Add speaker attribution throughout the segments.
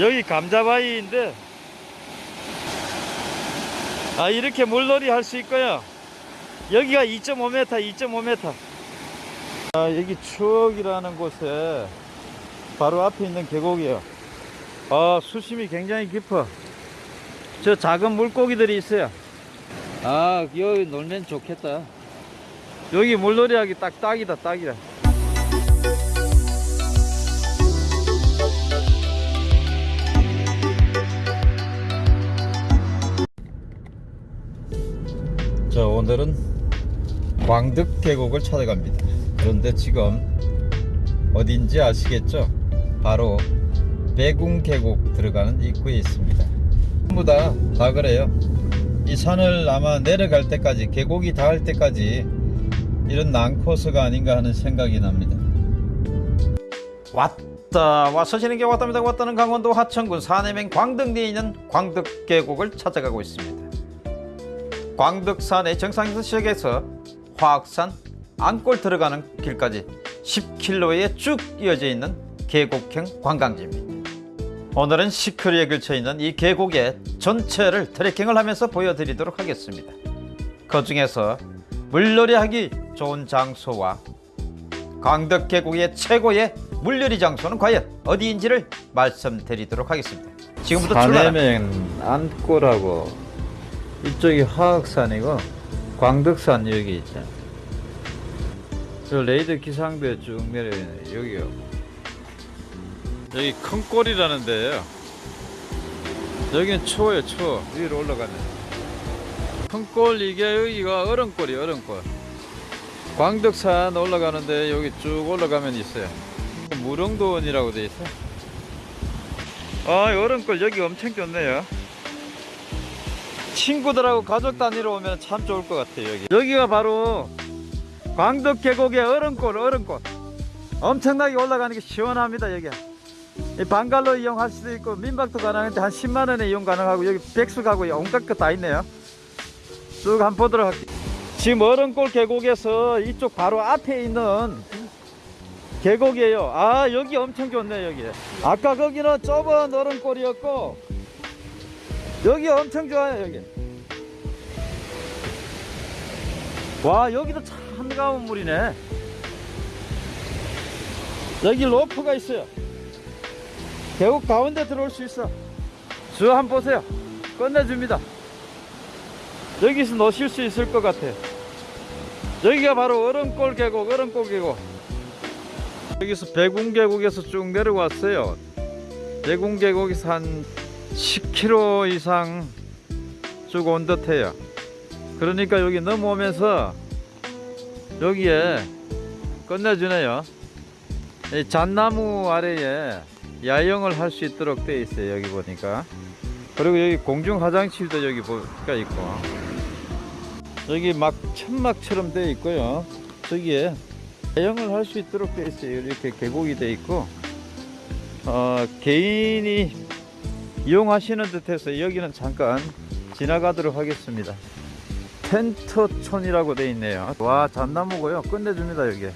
Speaker 1: 여기 감자바위인데 아 이렇게 물놀이 할 수 있고요. 여기가 2.5m 2.5m 아 여기 추억이라는 곳에 바로 앞에 있는 계곡이에요. 아 수심이 굉장히 깊어. 저 작은 물고기들이 있어요. 아 여기 놀면 좋겠다. 여기 물놀이 하기 딱 딱이다 딱이다 자 오늘은 광득 계곡을 찾아갑니다. 그런데 지금 어딘지 아시겠죠? 바로 배궁 계곡 들어가는 입구에 있습니다. 전부 다, 다 그래요. 이 산을 아마 내려갈 때까지 계곡이 닿을 때까지 이런 난코스가 아닌가 하는 생각이 납니다. 왔다 와서 지는 게 왔답니다. 왔다는 강원도 하천군 사내면 광덕리에 있는 광덕 계곡을 찾아가고 있습니다 광덕산의 정상에서 시작해서 화학산 안골 들어가는 길까지 10km에 쭉 이어져 있는 계곡형 관광지입니다. 오늘은 시크리에 걸쳐 있는 이 계곡의 전체를 트레킹을 하면서 보여드리도록 하겠습니다. 그 중에서 물놀이 하기 좋은 장소와 광덕 계곡의 최고의 물놀이 장소는 과연 어디인지를 말씀드리도록 하겠습니다. 지금부터 출발합니다.
Speaker 2: 사내면 안골하고 이쪽이 화학산이고 광덕산 여기 있죠. 저 레이더 기상대 쭉 내려있네 여기요.
Speaker 1: 여기 큰 골이라는 데예요. 여기는 추워요, 추워. 위로 올라가면. 큰골 이게 여기가 얼음골이 얼음골. 광덕산 올라가는데 여기 쭉 올라가면 있어요. 무릉도원이라고 돼 있어. 아, 이 얼음골 여기 엄청 좋네요. 친구들하고 가족 단위로 오면 참 좋을 것 같아요, 여기. 여기가 바로 광덕 계곡의 얼음골, 얼음골. 엄청나게 올라가는 게 시원합니다, 여기. 이 방갈로 이용할 수도 있고 민박도 가능한데 한 10만 원에 이용 가능하고 여기 백수 가고 온갖 거 다 있네요. 쭉 한번 보도록 할게요. 지금 얼음골 계곡에서 이쪽 바로 앞에 있는 계곡이에요. 아 여기 엄청 좋네 여기. 아까 거기는 좁은 얼음골이었고 여기 엄청 좋아요 여기. 와 여기도 참 한가운 물이네. 여기 로프가 있어요. 계곡 가운데 들어올 수 있어 저 한번 보세요 끝내줍니다 여기서 노실 수 있을 것 같아 여기가 바로 얼음골 계곡 얼음골 계곡 여기서 배궁 계곡에서 쭉 내려왔어요 배궁 계곡에서 한 10km 이상 쭉 온 듯해요. 그러니까 여기 넘어오면서 여기에 끝내주네요. 이 잣나무 아래에 야영을 할 수 있도록 되어 있어요 여기 보니까. 그리고 여기 공중 화장실도 여기 보니까 있고. 여기 막 천막처럼 되어 있고요. 저기에 야영을 할 수 있도록 되어 있어요. 이렇게 계곡이 되어 있고. 어, 개인이 이용하시는 듯해서 여기는 잠깐 지나가도록 하겠습니다 텐트촌이라고 되어 있네요 와 잣나무고요 끝내줍니다 여기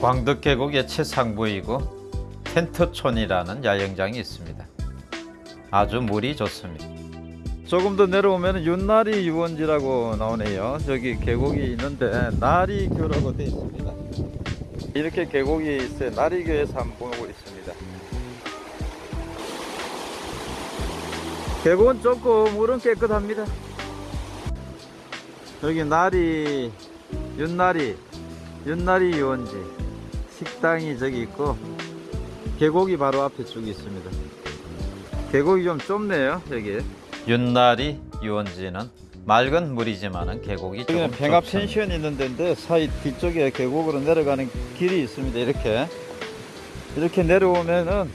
Speaker 1: 광덕 계곡의 최상부이고 텐트촌이라는 야영장이 있습니다. 아주 물이 좋습니다. 조금 더 내려오면 윤나리 유원지라고 나오네요. 저기 계곡이 있는데 나리교라고 되어 있습니다. 이렇게 계곡이 있어요. 나리교에서 한번 보고 있습니다. 계곡은 좁고 물은 깨끗합니다. 여기 나리 윤나리 윤나리 유원지 식당이 저기 있고 계곡이 바로 앞에 쭉 있습니다. 계곡이 좀 좁네요, 여기. 윤나리 유원지는 맑은 물이지만은 계곡이 여기는 평합 펜션이 있는 데인데 사이 뒤쪽에 계곡으로 내려가는 길이 있습니다. 이렇게 이렇게 내려오면은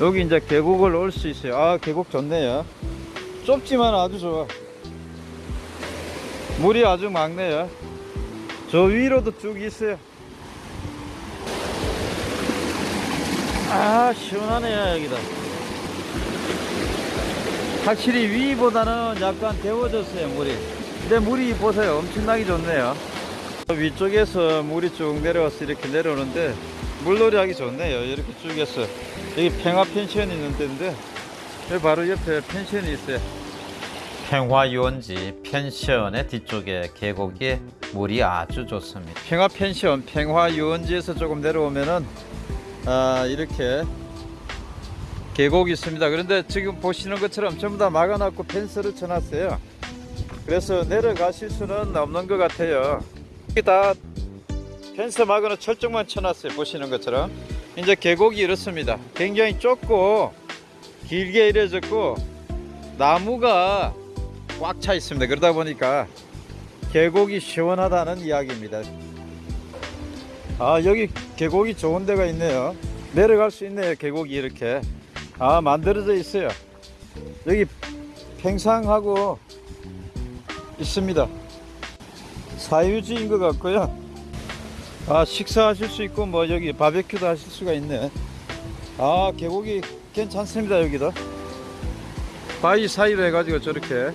Speaker 1: 여기 이제 계곡을 올 수 있어요. 아 계곡 좋네요. 좁지만 아주 좋아. 물이 아주 맑네요. 저 위로도 쭉 있어요. 아 시원하네요 여기다 확실히 위보다는 약간 데워졌어요 물이 근데 물이 보세요 엄청나게 좋네요 위쪽에서 물이 쭉 내려와서 이렇게 내려오는데 물놀이 하기 좋네요. 이렇게 쭉 해서. 여기 평화 펜션이 있는 데인데, 여기 바로 옆에 펜션이 있어요.
Speaker 2: 평화유원지 펜션의 뒤쪽에 계곡에 물이 아주 좋습니다.
Speaker 1: 평화 펜션, 평화 유원지에서 조금 내려오면은, 아, 이렇게 계곡이 있습니다. 그런데 지금 보시는 것처럼 전부 다 막아놨고 펜스를 쳐놨어요. 그래서 내려가실 수는 없는 것 같아요. 이게 다 펜스 막아놓은 철쭉만 쳐놨어요. 보시는 것처럼. 이제 계곡이 이렇습니다. 굉장히 좁고 길게 이래졌고 나무가 꽉 차 있습니다. 그러다 보니까 계곡이 시원하다는 이야기입니다. 아 여기 계곡이 좋은 데가 있네요. 내려갈 수 있네요. 계곡이 이렇게 아 만들어져 있어요. 여기 팽상하고 있습니다. 사유지인 것 같고요. 아 식사하실 수 있고 뭐 여기 바베큐도 하실 수가 있네. 아 계곡이 괜찮습니다 여기도. 바위 사이로 해가지고 저렇게.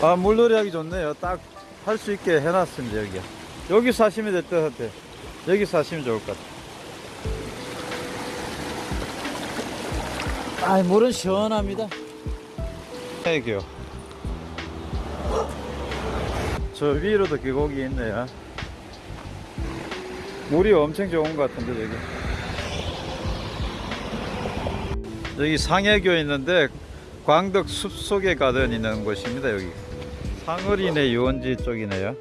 Speaker 1: 아 물놀이 하기 좋네요. 딱 할 수 있게 해놨습니다 여기 여기 사시면 될것 같아 여기 사시면 좋을 것 같아 아 물은 시원합니다 애교 저 위로도 계곡이 있네요. 물이 엄청 좋은 것 같은데 여기. 여기 상해교 있는데 광덕 숲속에 가든 있는 곳입니다 여기. 상어리네 유원지 쪽이네요.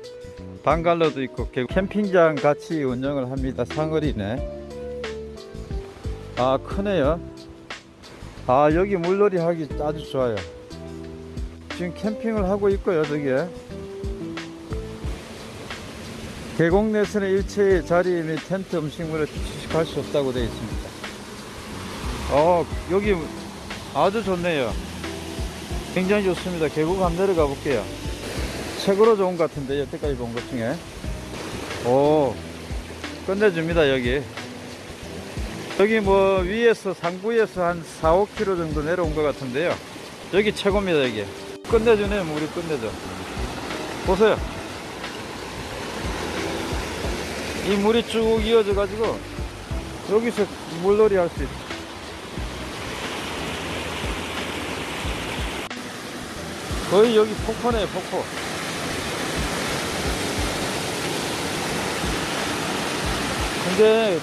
Speaker 1: 방갈로도 있고 개- 캠핑장 같이 운영을 합니다 상어리네 아 크네요. 아 여기 물놀이 하기 아주 좋아요 지금 캠핑을 하고 있고요 저기에. 계곡 내에서는 일체의 자리 및 텐트 음식물을 취식할 수 없다고 되어 있습니다. 어 여기 아주 좋네요. 굉장히 좋습니다. 계곡 한번 내려가 볼게요. 최고로 좋은 것 같은데 여태까지 본 것 중에. 오 끝내줍니다 여기. 여기 뭐 위에서 상부에서 한 4, 5km 정도 내려온 것 같은데요. 여기 최고입니다 여기 끝내주네요 물이 끝내줘. 보세요. 이 물이 쭉 이어져 가지고 여기서 물놀이 할 수 있어 거의 여기 폭포네요 폭포. 근데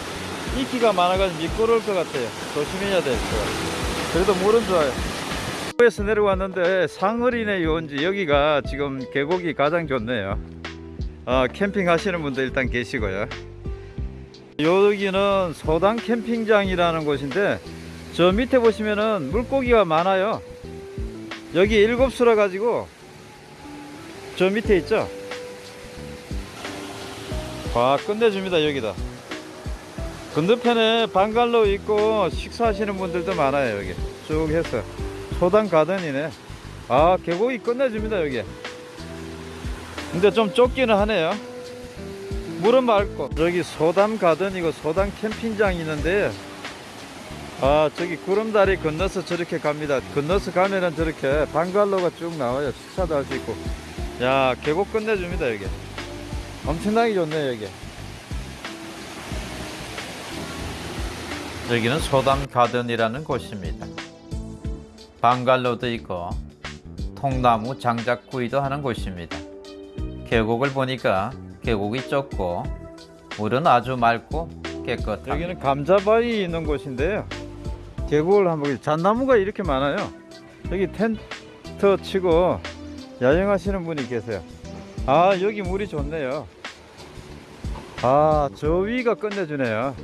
Speaker 1: 이끼가 많아가지고 미끄러울 것 같아요. 조심해야 될것 같아요. 그래도 물은 좋아요 에서 내려왔는데 상어리네 유원지 여기가 지금 계곡이 가장 좋네요. 아, 캠핑 하시는 분들 일단 계시고요. 여기는 소당 캠핑장이라는 곳인데 저 밑에 보시면은 물고기가 많아요. 여기 일곱 수라 가지고 저 밑에 있죠? 와 끝내줍니다 여기다. 건너편에 방갈로 있고 식사하시는 분들도 많아요 여기. 쭉 해서 소당 가든이네. 아 계곡이 끝내줍니다 여기. 근데 좀 좁기는 하네요. 물은 맑고. 여기 소담 가든이고 소담 캠핑장이 있는데 아 저기 구름다리 건너서 저렇게 갑니다. 건너서 가면은 저렇게 방갈로가 쭉 나와요. 식사도 할 수 있고. 야 계곡 끝내줍니다 여기. 엄청나게 좋네 여기.
Speaker 2: 여기는 소담 가든이라는 곳입니다. 방갈로도 있고 통나무 장작구이도 하는 곳입니다. 계곡을 보니까 계곡이 좁고 물은 아주 맑고 깨끗합니다.
Speaker 1: 여기는 감자바위 있는 곳인데요. 계곡을 한번 잣나무가 이렇게 많아요. 여기 텐트 치고 야영하시는 분이 계세요. 아 여기 물이 좋네요. 아저 위가 끝내주네요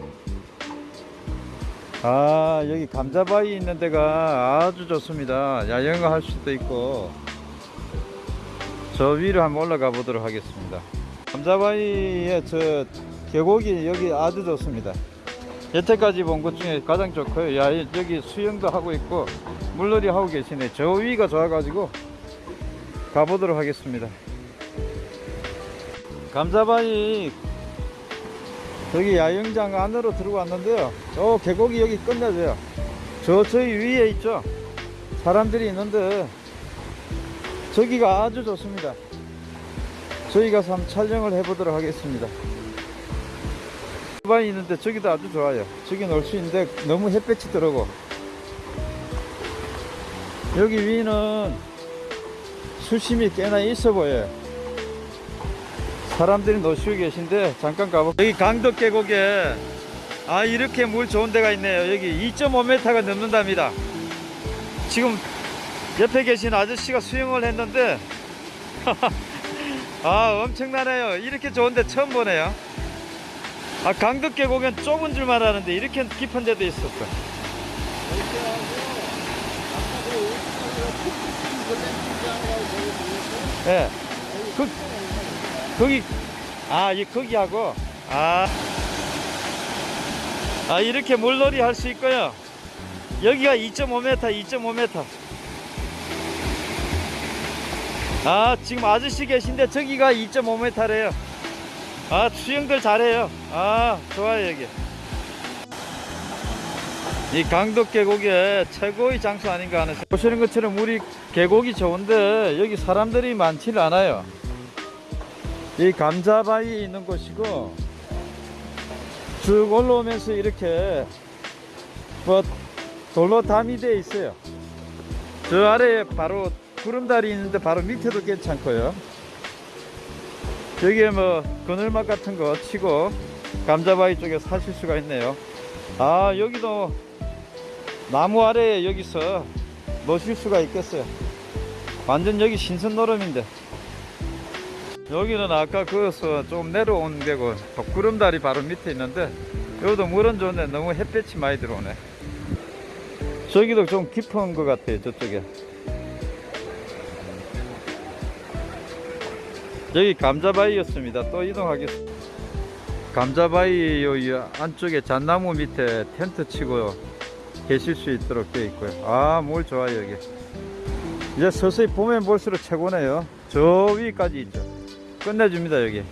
Speaker 1: 아 여기 감자바위 있는 데가 아주 좋습니다. 야영을 할 수도 있고. 저 위로 한번 올라가 보도록 하겠습니다. 감자바위에 저 계곡이 여기 아주 좋습니다. 여태까지 본것 중에 가장 좋고요. 야 여기 수영도 하고 있고 물놀이 하고 계시네. 저 위가 좋아 가지고 가보도록 하겠습니다. 감자바위 여기 야영장 안으로 들어왔는데요 저 계곡이 여기 끝내줘요 저 저희 위에 있죠 사람들이 있는데 저기가 아주 좋습니다 저희 가서 한번 촬영을 해보도록 하겠습니다. 오토바이 있는데 저기도 아주 좋아요. 저기 놀 수 있는데 너무 햇볕이 들어오고 여기 위는 수심이 꽤나 있어 보여요. 사람들이 노시고 계신데 잠깐 가보. 여기 강덕 계곡에 아 이렇게 물 좋은 데가 있네요. 여기 2.5m가 넘는답니다. 지금 옆에 계신 아저씨가 수영을 했는데 아 엄청나네요. 이렇게 좋은데 처음 보네요. 아 강덕 계곡은 좁은 줄만 아는데 이렇게 깊은 데도 있었어. 예. 그, 거기, 아, 이, 거기하고, 아. 아, 이렇게 물놀이 할 수 있고요. 여기가 2.5m, 2.5m. 아, 지금 아저씨 계신데 저기가 2.5m래요. 아, 수영들 잘해요. 아, 좋아요, 여기. 이 강덕 계곡의 최고의 장소 아닌가 하는. 보시는 것처럼 우리 계곡이 좋은데 여기 사람들이 많지는 않아요. 이 감자바위 있는 곳이고 쭉 올라오면서 이렇게 뭐 돌로 담이 되어 있어요. 저 아래에 바로 구름다리 있는데 바로 밑에도 괜찮고요. 여기에 뭐 그늘막 같은 거 치고 감자바위 쪽에 사실 수가 있네요. 아 여기도 나무 아래에 여기서 노실 수가 있겠어요. 완전 여기 신선 노름인데. 여기는 아까 그서 좀 내려온 데고 구름다리 바로 밑에 있는데 여기도 물은 좋은데 너무 햇볕이 많이 들어오네. 저기도 좀 깊은 것 같아요. 저쪽에. 여기 감자바위였습니다. 또 이동하겠습니다. 감자바위 요 안쪽에 잣나무 밑에 텐트 치고 계실 수 있도록 되어 있고요. 아, 물 좋아요, 여기. 이제 서서히 보면 볼수록 최고네요. 저 위까지 있죠. 끝내줍니다, 여기.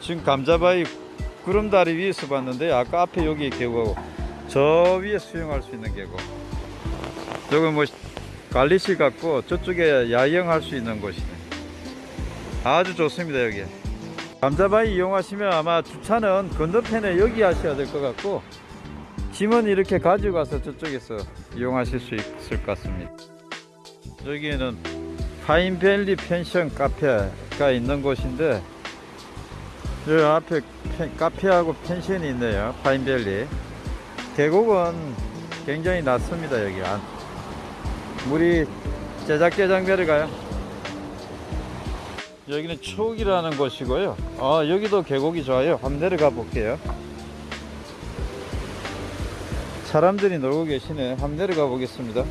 Speaker 1: 지금 감자바위 구름다리 위에서 봤는데, 아까 앞에 여기 계곡하고, 저 위에 수영할 수 있는 계곡. 저거 뭐, 관리실 같고, 저쪽에 야영할 수 있는 곳이네. 아주 좋습니다, 여기. 감자바위 이용하시면 아마 주차는 건너편에 여기 하셔야 될 것 같고, 짐은 이렇게 가지고 가서 저쪽에서 이용하실 수 있을 것 같습니다. 여기에는 파인밸리 펜션 카페가 있는 곳인데 저 앞에 펜- 카페하고 펜션이 있네요. 파인밸리. 계곡은 굉장히 낮습니다. 여기 안. 물이 제작개장 내려가요. 여기는 초옥이라는 곳이고요. 아 여기도 계곡이 좋아요. 한번 내려가 볼게요. 사람들이 놀고 계시네. 한번 내려가 보겠습니다.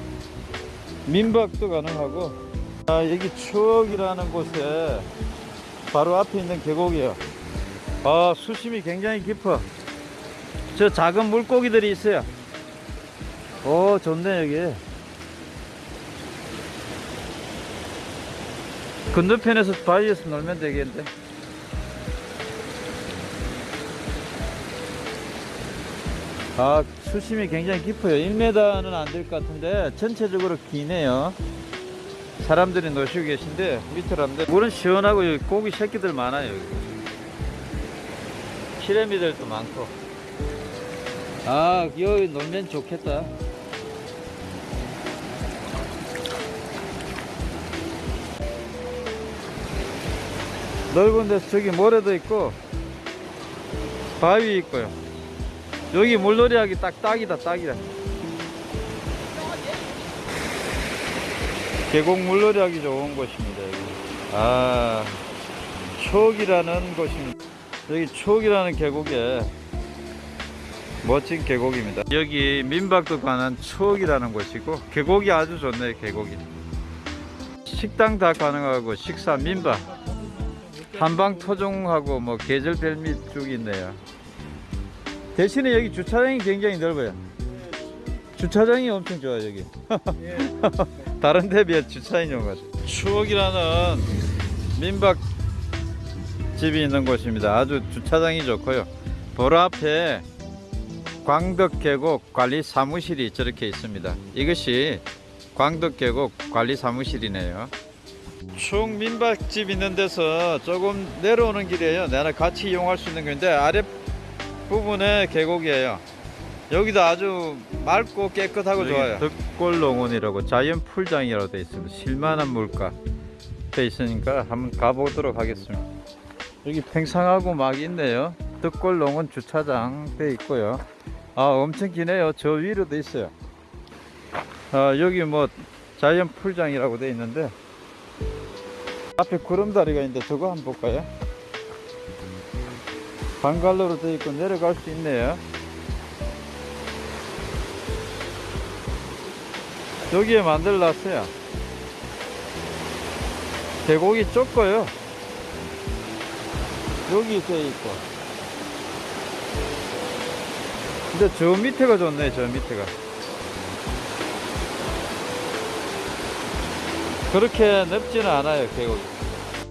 Speaker 1: 민박도 가능하고, 아, 여기 추억이라는 곳에 바로 앞에 있는 계곡이에요. 아, 수심이 굉장히 깊어. 저 작은 물고기들이 있어요. 오, 좋네, 여기. 건너편에서 바위에서 놀면 되겠는데. 아, 수심이 굉장히 깊어요. 1m는 안 될 것 같은데 전체적으로 기네요. 사람들이 노시고 계신데 밑으로 하면 돼. 물은 시원하고 여기 고기 새끼들 많아요. 여기. 피라미들도 많고. 아, 여기 놀면 좋겠다. 넓은 데서 저기 모래도 있고 바위 있고요. 여기 물놀이 하기 딱 딱이다 딱이다 계곡 물놀이 하기 좋은 곳입니다 여기. 아 추억이라는 곳입니다. 여기 추억이라는 계곡에 멋진 계곡입니다. 여기 민박도 가는 추억이라는 곳이고 계곡이 아주 좋네요 계곡이. 식당 다 가능하고 식사 민박. 한방 토종하고 뭐 계절별 밑쭉 있네요. 대신에 여기 주차장이 굉장히 넓어요. 주차장이 엄청 좋아요 여기. 다른 데 비해 것 같아요. 추억이라는 민박 집이 있는 곳입니다. 아주 주차장이 좋고요. 보라 앞에 광덕계곡 관리 사무실이 저렇게 있습니다. 이것이 광덕계곡 관리 사무실이네요. 축 민박집 있는 데서 조금 내려오는 길이에요. 내가 같이 이용할 수 있는 건데 아래 부분에 계곡이에요. 여기도 아주 맑고 깨끗하고 좋아요. 득골농원이라고 자연 풀장이라고 돼 있습니다. 실만한 물가 돼 있으니까 한번 가보도록 하겠습니다. 여기 팽상하고 막 있네요. 득골농원 주차장 돼 있고요. 아 엄청 기네요. 저 위로도 있어요. 아 여기 뭐 자연 풀장이라고 돼 있는데 앞에 구름다리가 있는데 저거 한번 볼까요? 방갈로로 돼 있고 내려갈 수 있네요. 여기에 만들어놨어요. 계곡이 좁고요. 여기 돼 있고. 근데 저 밑에가 좋네, 저 밑에가. 그렇게 넓지는 않아요, 계곡이.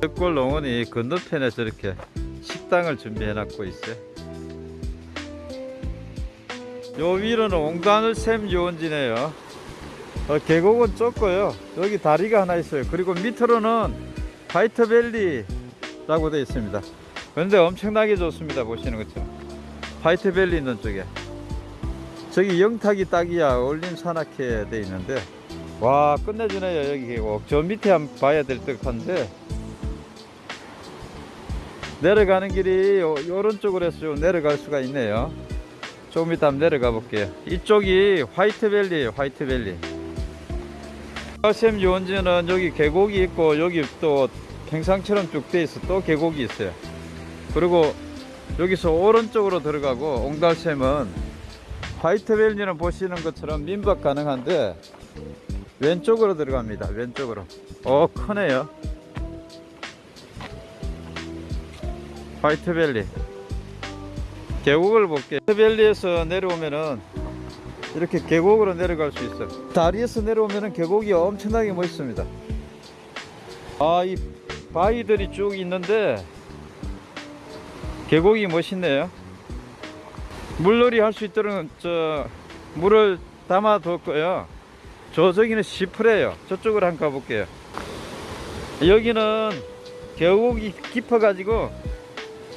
Speaker 1: 덕골 농원이 건너편에 저렇게 식당을 준비해 놨고 있어요. 요 위로는 옹단을 샘 유원지네요. 어, 계곡은 좁고요. 여기 다리가 하나 있어요. 그리고 밑으로는 화이트밸리라고 되어 있습니다. 그런데 엄청나게 좋습니다. 보시는 것처럼. 화이트밸리 있는 쪽에. 저기 영탁이 딱이야. 올림 산악회 돼 있는데. 와, 끝내주네요. 여기 계곡. 저 밑에 한번 봐야 될 듯한데. 내려가는 길이 요, 오른쪽으로 해서 좀 내려갈 수가 있네요. 조금 이따 내려가 볼게요. 이쪽이 화이트밸리에요. 화이트밸리. 샘 유원지는 여기 계곡이 있고 여기 또 평상처럼 쭉 돼 있어 또 계곡이 있어요. 그리고 여기서 오른쪽으로 들어가고 옹달샘은 화이트밸리는 보시는 것처럼 민박 가능한데 왼쪽으로 들어갑니다. 왼쪽으로. 어 크네요. 화이트밸리. 계곡을 볼게요. 화이트밸리에서 내려오면은 이렇게 계곡으로 내려갈 수 있어요. 다리에서 내려오면은 계곡이 엄청나게 멋있습니다. 아, 이 바위들이 쭉 있는데 계곡이 멋있네요. 물놀이 할 수 있도록 저 물을 담아 뒀고요. 저 저기는 시프래요. 저쪽으로 한번 가볼게요. 여기는 계곡이 깊어 가지고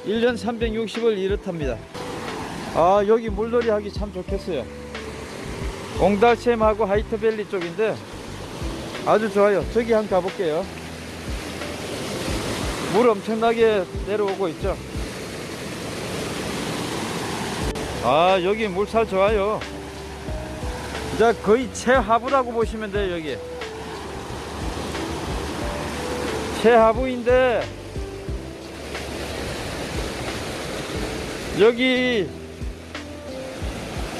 Speaker 1: 1년 360을 이렇답니다. 아 여기 물놀이 하기 참 좋겠어요. 옹달샘하고 하이트밸리 쪽인데 아주 좋아요. 저기 한번 가볼게요. 물 엄청나게 내려오고 있죠. 아 여기 물살 좋아요. 자 거의 최하부라고 보시면 돼요 여기. 최하부인데 여기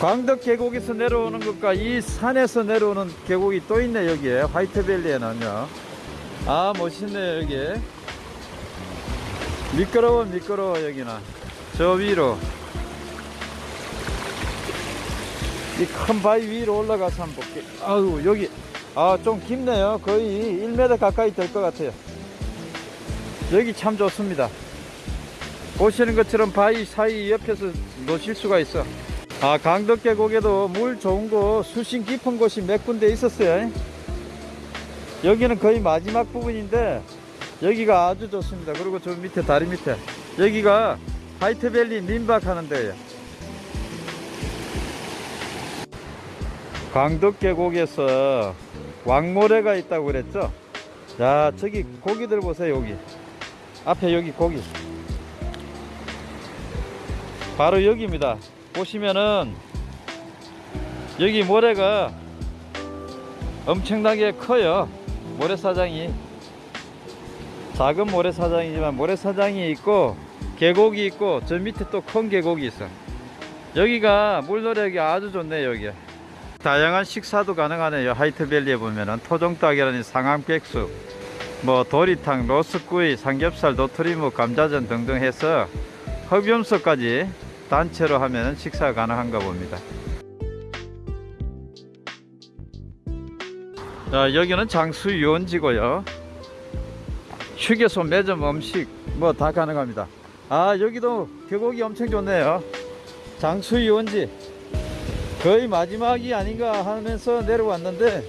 Speaker 1: 광덕 계곡에서 내려오는 것과 이 산에서 내려오는 계곡이 또 있네 여기에. 화이트밸리에는요. 아 멋있네 여기. 미끄러워 미끄러워 여기는. 저 위로. 이 큰 바위 위로 올라가서 한번 볼게. 아유 여기. 아 좀 깊네요. 거의 1m 가까이 될 것 같아요. 여기 참 좋습니다. 보시는 것처럼 바위 사이 옆에서 놓칠 수가 있어 아 강덕 계곡에도 물 좋은 곳 수심 깊은 곳이 몇 군데 있었어요. 여기는 거의 마지막 부분인데 여기가 아주 좋습니다. 그리고 저 밑에 다리 밑에. 여기가 하이트밸리 민박 하는 데예요. 강덕 계곡에서 왕모래가 있다고 그랬죠? 자 저기 고기들 보세요 여기. 앞에 여기 고기. 바로 여기입니다. 보시면은 여기 모래가 엄청나게 커요. 모래사장이 작은 모래사장이지만 모래사장이 있고 계곡이 있고 저 밑에 또 큰 계곡이 있어. 여기가 물놀이하기 아주 좋네요. 여기 다양한 식사도 가능하네요. 하이트밸리에 보면은 토종닭이라니 상암백숙, 뭐 도리탕, 로스구이, 삼겹살, 도토리묵, 감자전 등등 해서 흡염소까지 단체로 하면 식사가 가능한가 봅니다. 자, 여기는 장수 유원지고요. 휴게소, 매점, 음식 뭐 다 가능합니다. 아, 여기도 계곡이 엄청 좋네요. 장수 유원지 거의 마지막이 아닌가 하면서 내려왔는데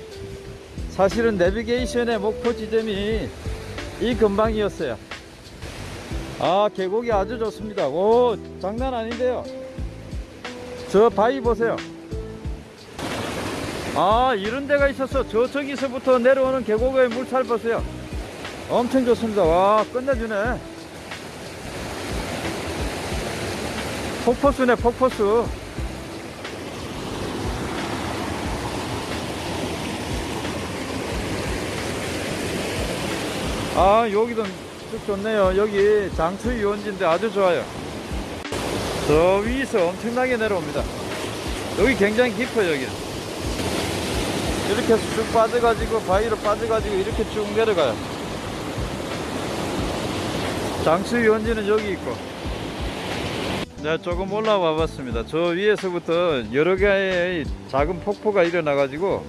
Speaker 1: 사실은 내비게이션의 목표 지점이 이 근방이었어요. 아, 계곡이 아주 좋습니다. 오, 장난 아닌데요. 저 바위 보세요. 아, 이런 데가 있어서 저쪽에서부터 내려오는 계곡의 물살 보세요. 엄청 좋습니다. 와, 끝내주네. 폭포수네, 폭포수. 아, 여기도 쭉 좋네요. 여기 장수 유원지인데 아주 좋아요. 저 위에서 엄청나게 내려옵니다. 여기 굉장히 깊어요, 여기. 이렇게 쭉 빠져가지고, 바위로 빠져가지고, 이렇게 쭉 내려가요. 장수 유원지는 여기 있고. 네, 조금 올라와 봤습니다. 저 위에서부터 여러 개의 작은 폭포가 일어나 가지고,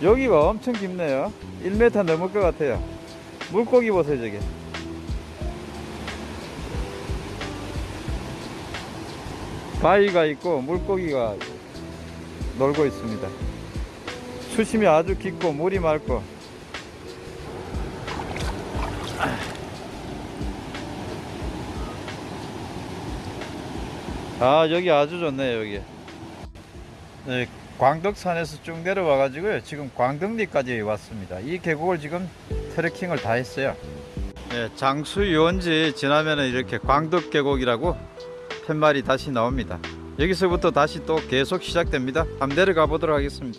Speaker 1: 여기가 엄청 깊네요. 1m 넘을 것 같아요. 물고기 보세요, 저게. 바위가 있고 물고기가 놀고 있습니다. 수심이 아주 깊고 물이 맑고 아 여기 아주 좋네요 여기 네, 광덕산에서 쭉 내려와 가지고요 지금 광덕리까지 왔습니다 이 계곡을 지금 트레킹을 다 했어요 네, 장수 유원지 지나면은 이렇게 광덕 계곡이라고 팻말이 다시 나옵니다 여기서부터 다시 또 계속 시작됩니다 한번 내려가 보도록 하겠습니다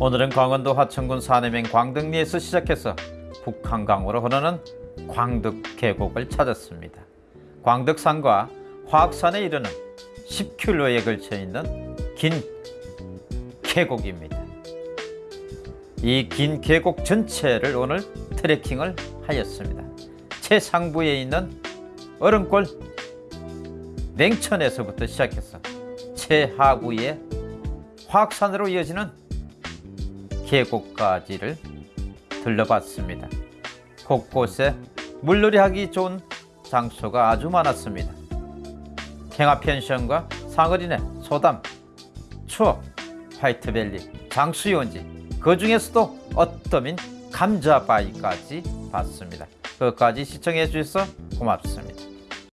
Speaker 2: 오늘은 강원도 화천군 산해면 광덕리에서 시작해서 북한강으로 흐르는 광덕 계곡을 찾았습니다. 광덕산과 화학산에 이르는 10km에 걸쳐 있는 긴 계곡입니다. 이 긴 계곡 전체를 오늘 트레킹을 하였습니다. 최상부에 있는 얼음골 냉천에서부터 시작해서 최하부의 화학산으로 이어지는 계곡까지를 들러봤습니다. 곳곳에 물놀이 하기 좋은 장소가 아주 많았습니다. 팽화펜션과 상어리네, 소담, 추억, 화이트밸리, 장수유원지 그 중에서도 어떠민 감자바위까지 봤습니다. 그것까지 시청해 주셔서 고맙습니다.